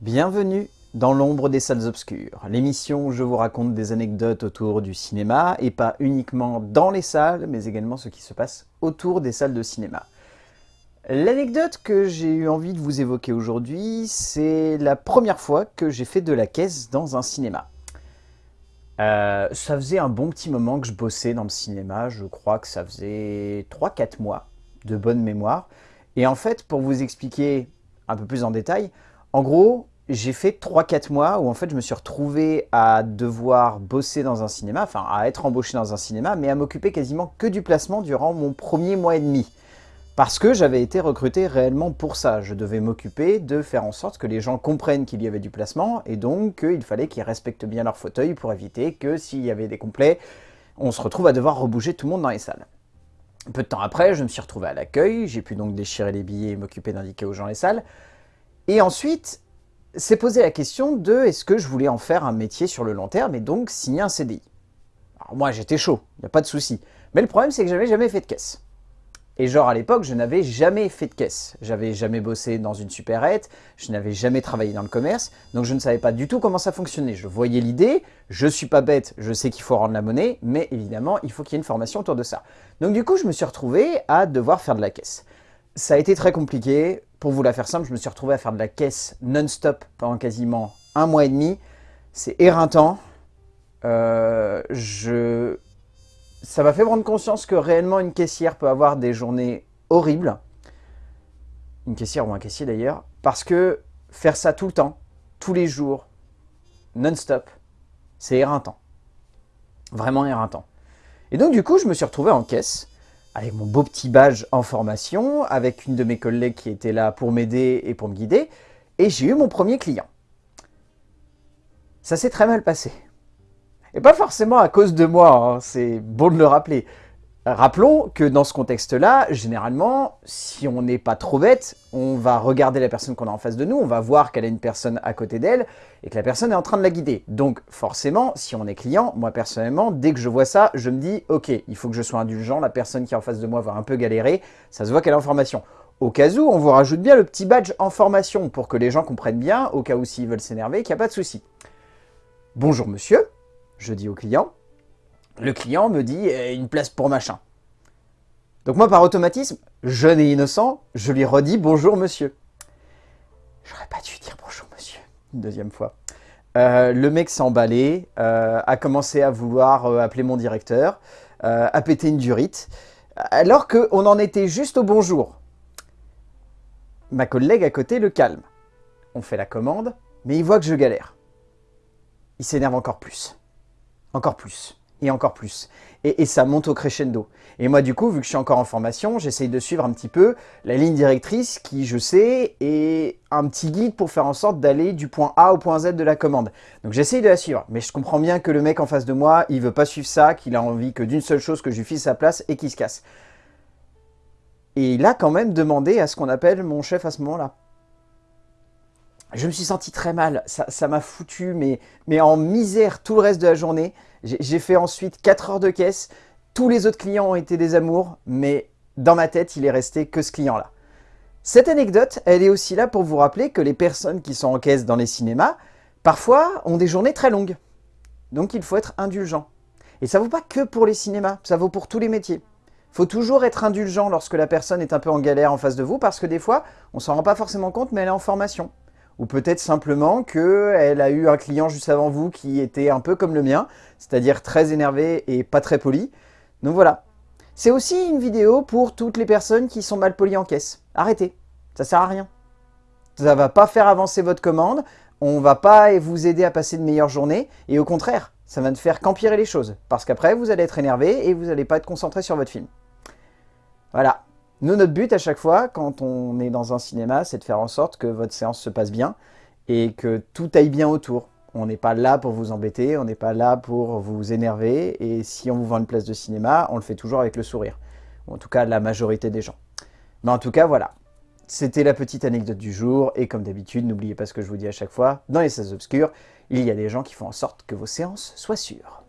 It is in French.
Bienvenue dans l'ombre des salles obscures, l'émission où je vous raconte des anecdotes autour du cinéma, et pas uniquement dans les salles, mais également ce qui se passe autour des salles de cinéma. L'anecdote que j'ai eu envie de vous évoquer aujourd'hui, c'est la première fois que j'ai fait de la caisse dans un cinéma. Euh, ça faisait un bon petit moment que je bossais dans le cinéma, je crois que ça faisait 3-4 mois de bonne mémoire. Et en fait, pour vous expliquer un peu plus en détail, en gros, j'ai fait 3-4 mois où en fait je me suis retrouvé à devoir bosser dans un cinéma, enfin à être embauché dans un cinéma, mais à m'occuper quasiment que du placement durant mon premier mois et demi. Parce que j'avais été recruté réellement pour ça. Je devais m'occuper de faire en sorte que les gens comprennent qu'il y avait du placement et donc qu'il fallait qu'ils respectent bien leur fauteuil pour éviter que s'il y avait des complets, on se retrouve à devoir rebouger tout le monde dans les salles. Peu de temps après, je me suis retrouvé à l'accueil, j'ai pu donc déchirer les billets et m'occuper d'indiquer aux gens les salles. Et ensuite, s'est posé la question de est-ce que je voulais en faire un métier sur le long terme et donc signer un CDI. Alors moi j'étais chaud, il n'y a pas de souci. Mais le problème c'est que j'avais jamais fait de caisse. Et genre à l'époque je n'avais jamais fait de caisse. J'avais jamais bossé dans une supérette, je n'avais jamais travaillé dans le commerce, donc je ne savais pas du tout comment ça fonctionnait. Je voyais l'idée, je suis pas bête, je sais qu'il faut rendre la monnaie, mais évidemment il faut qu'il y ait une formation autour de ça. Donc du coup je me suis retrouvé à devoir faire de la caisse. Ça a été très compliqué, pour vous la faire simple, je me suis retrouvé à faire de la caisse non-stop pendant quasiment un mois et demi. C'est éreintant. Euh. Ça m'a fait prendre conscience que réellement une caissière peut avoir des journées horribles. Une caissière ou un caissier d'ailleurs. Parce que faire ça tout le temps, tous les jours, non-stop, c'est éreintant. Vraiment éreintant. Et donc du coup, je me suis retrouvé en caisse avec mon beau petit badge en formation, avec une de mes collègues qui était là pour m'aider et pour me guider, et j'ai eu mon premier client. Ça s'est très mal passé. Et pas forcément à cause de moi, hein, c'est bon de le rappeler. Rappelons que dans ce contexte-là, généralement, si on n'est pas trop bête, on va regarder la personne qu'on a en face de nous, on va voir qu'elle a une personne à côté d'elle et que la personne est en train de la guider. Donc forcément, si on est client, moi personnellement, dès que je vois ça, je me dis « Ok, il faut que je sois indulgent, la personne qui est en face de moi va un peu galérer, ça se voit qu'elle est en formation. » Au cas où, on vous rajoute bien le petit badge en formation pour que les gens comprennent bien, au cas où s'ils veulent s'énerver, qu'il n'y a pas de souci. « Bonjour monsieur », je dis au client le client me dit eh, une place pour machin. Donc moi, par automatisme, jeune et innocent, je lui redis bonjour monsieur. J'aurais pas dû dire bonjour monsieur, une deuxième fois. Euh, le mec s'est emballé, euh, a commencé à vouloir euh, appeler mon directeur, a pété une durite, alors qu'on en était juste au bonjour. Ma collègue à côté le calme. On fait la commande, mais il voit que je galère. Il s'énerve encore plus. Encore plus et encore plus. Et, ça monte au crescendo. Et moi, du coup, vu que je suis encore en formation, j'essaye de suivre un petit peu la ligne directrice qui, je sais, est un petit guide pour faire en sorte d'aller du point A au point Z de la commande. Donc j'essaye de la suivre, mais je comprends bien que le mec en face de moi, il veut pas suivre ça, qu'il a envie que d'une seule chose, que je lui file sa place et qu'il se casse. Et il a quand même demandé à ce qu'on appelle mon chef à ce moment-là. Je me suis senti très mal, ça m'a foutu mais, en misère tout le reste de la journée. J'ai fait ensuite 4 heures de caisse. Tous les autres clients ont été des amours, mais dans ma tête, il est resté que ce client-là. Cette anecdote, elle est aussi là pour vous rappeler que les personnes qui sont en caisse dans les cinémas, parfois, ont des journées très longues. Donc il faut être indulgent. Et ça vaut pas que pour les cinémas, ça vaut pour tous les métiers. Il faut toujours être indulgent lorsque la personne est un peu en galère en face de vous, parce que des fois, on s'en rend pas forcément compte, mais elle est en formation ou peut-être simplement qu'elle a eu un client juste avant vous qui était un peu comme le mien, c'est-à-dire très énervé et pas très poli. Donc voilà. C'est aussi une vidéo pour toutes les personnes qui sont mal polies en caisse. Arrêtez, ça sert à rien. Ça va pas faire avancer votre commande, on va pas vous aider à passer de meilleures journées, et au contraire, ça va ne faire qu'empirer les choses, parce qu'après vous allez être énervé et vous n'allez pas être concentré sur votre film. Voilà, nous, notre but à chaque fois, quand on est dans un cinéma, c'est de faire en sorte que votre séance se passe bien et que tout aille bien autour. On n'est pas là pour vous embêter, on n'est pas là pour vous énerver, et si on vous vend une place de cinéma, on le fait toujours avec le sourire. en tout cas, la majorité des gens. Mais en tout cas, voilà. C'était la petite anecdote du jour, et comme d'habitude, n'oubliez pas ce que je vous dis à chaque fois, dans les salles obscures, il y a des gens qui font en sorte que vos séances soient sûres.